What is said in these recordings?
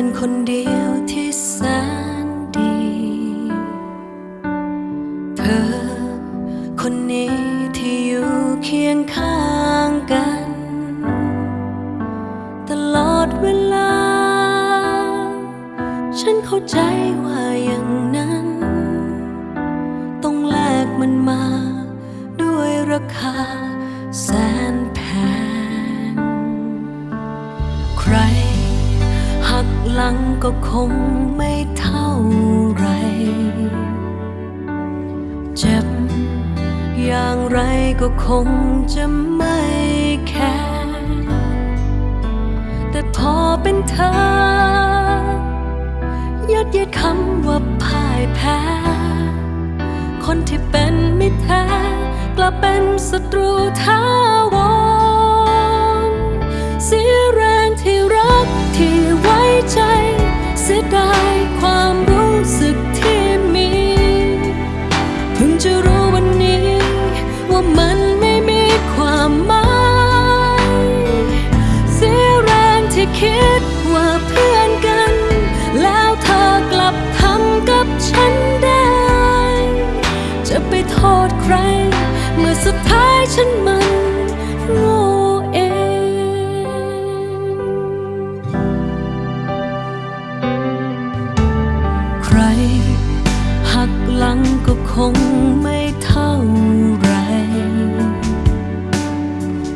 อนคนเดียวที่แสนดี เธอ คนนี้ที่อยู่เคียงข้างกัน ตลอดเวลา ฉันเข้าใจว่าอย่างนั้น ต้องแลกมันมา ด้วยราคาแสนแพงใคร หลังก็คงไม่เท่าไร เจ็บอย่างไรก็คงจะไม่แค่แต่พอเป็นเธอ ยัดเยียดคำว่าพ่ายแพ้ คนที่เป็นไมิตรแท้กลับเป็นศัตรูท้า พิ่งจะรู้วันนี้ ว่ามันไม่มีความหมายเสียแรงที่คิดว่าเพื่อนกัน แล้วเธอกลับทำกับฉันได้ จะไปโทษใคร เมื่อสุดท้ายฉันมา คงไม่เท่าไร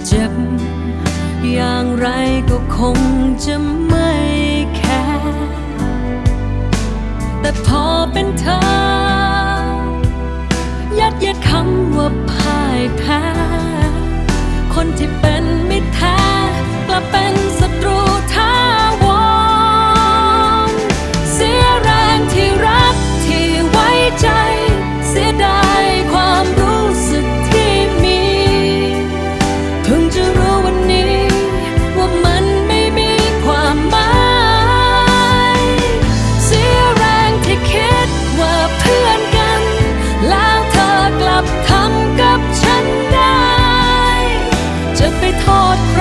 เจ็บอย่างไรก็คงจะไม่แค่ แต่พอเป็นเธอ ไปทอด